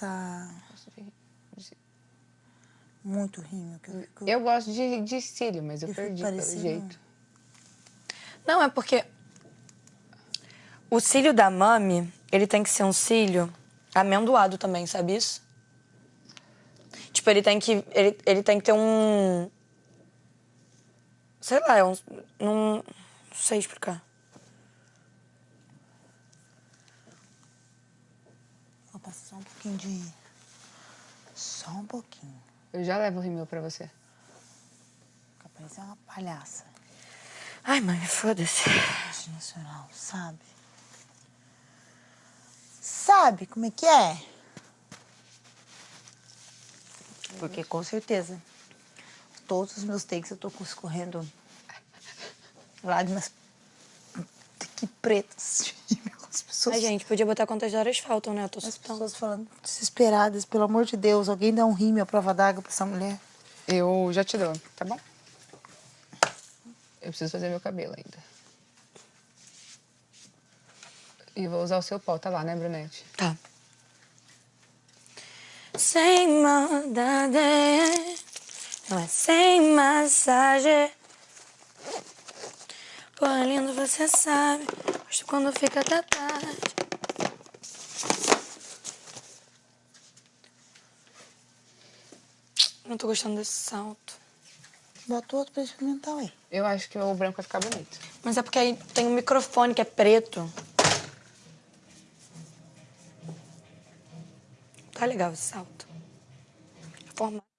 Tá muito rímel. Que eu, fico, Eu gosto de, de cílio, mas eu eu perdi pelo parecendo- jeito. Não, é porque o cílio da mami, ele tem que ser um cílio amendoado também, sabe isso? Tipo, ele tem que, ele, ele tem que ter um... Sei lá, é um... Não, não sei explicar. Vou passar só um pouquinho de... Só um pouquinho. Eu já levo o rímel pra você. Fica parecendo uma palhaça Ai, mãe, foda-se. internacional, sabe? Sabe como é que é? Porque com certeza, todos os meus takes eu tô escorrendo lágrimas que pretas pessoas, Ai, gente, podia botar quantas horas faltam, né? Eu tô as pessoas falando desesperadas, pelo amor de Deus, alguém dá um rímel à prova d'água pra essa mulher. Eu já te dou, tá bom? Eu preciso fazer meu cabelo ainda. E vou usar o seu pó, tá lá, né, Brunete? Tá. Sem maldade, não é sem massagem. Pô, lindo, você sabe. Gosto quando fica até tarde. Não tô gostando desse salto. Bota outro pra experimentar, ué. Eu acho que o branco vai ficar bonito. Mas é porque aí tem um microfone que é preto. Tá legal esse salto. Forma.